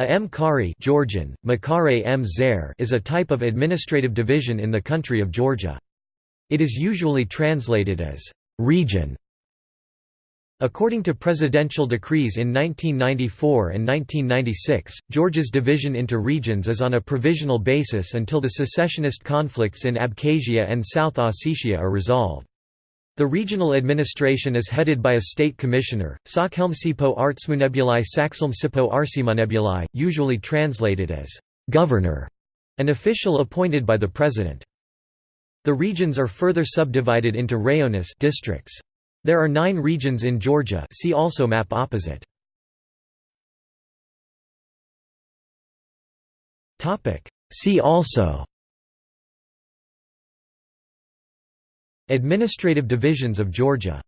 A mkhare Georgian, Makare m is a type of administrative division in the country of Georgia. It is usually translated as «region». According to presidential decrees in 1994 and 1996, Georgia's division into regions is on a provisional basis until the secessionist conflicts in Abkhazia and South Ossetia are resolved. The regional administration is headed by a state commissioner, Sakhelmsipo Artsmunebuli Saxelmsipo Arsimunebuli, usually translated as governor, an official appointed by the president. The regions are further subdivided into rayones districts. There are nine regions in Georgia see also map opposite. See also Administrative divisions of Georgia